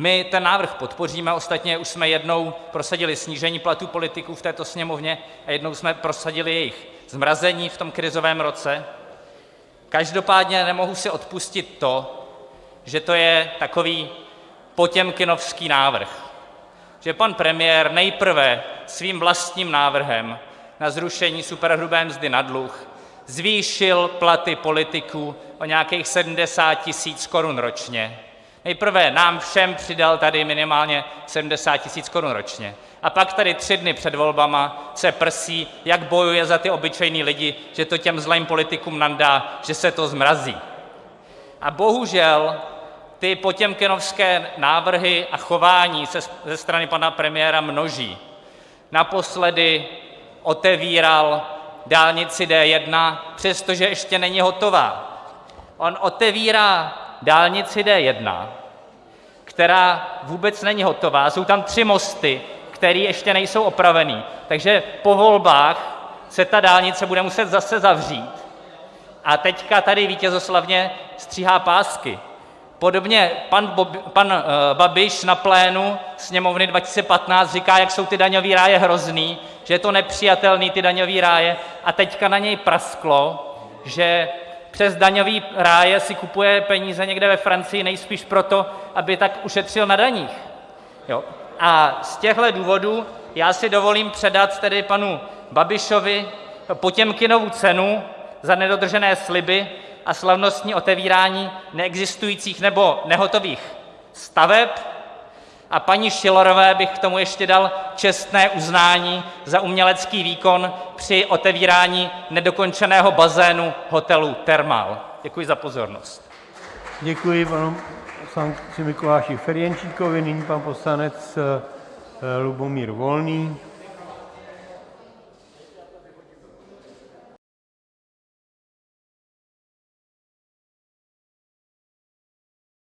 My ten návrh podpoříme, ostatně už jsme jednou prosadili snížení platů politiků v této Sněmovně a jednou jsme prosadili jejich zmrazení v tom krizovém roce, každopádně si nemohu odpustit to, že to je takový potěmkinovský návrh, že pan premiér nejprve svým vlastním návrhem na zrušení superhrubé mzdy na dluh zvýšil platy politiků o nějakých 70 tisíc korun ročně, nejprve nám všem přidal tady minimálně 70 tisíc korun ročně, a pak tady tři dny před volbami se prsí, jak bojuje za ty obyčejné lidi, že to těm zlým politikům nandá, že se to zmrazí, a bohužel ty potěmkinovské návrhy a chování se ze strany pana premiéra množí, naposledy otevíral dálnici D1, přestože ještě není hotová, on otevírá dálnici D1, která vůbec není hotová, jsou tam tři mosty, které ještě nejsou opravené, takže po volbách se ta dálnice bude muset zase zavřít, a teď tady vítězoslavně stříhá pásky, podobně pan Babiš na plénu Sněmovny 2015 říká, jak jsou ty daňové ráje hrozné, že je to nepřijatelné, ty daňové ráje, a teď na něj prasklo, že přes daňové ráje si kupuje peníze někde ve Francii nejspíš proto, aby tak ušetřil na daních, a z těchto důvodů já si dovolím předat tedy panu Babišovi Potěmkinovu cenu za nedodržené sliby a slavnostní otevírání neexistujících nebo nehotových staveb, a paní Schillerové bych k tomu ještě dal čestné uznání za umělecký výkon při otevírání nedokončeného bazénu hotelu Thermal. Děkuji za pozornost. Děkuji panu poslanci Mikuláši Ferjenčíkovi, nyní pan poslanec Lubomír Volný.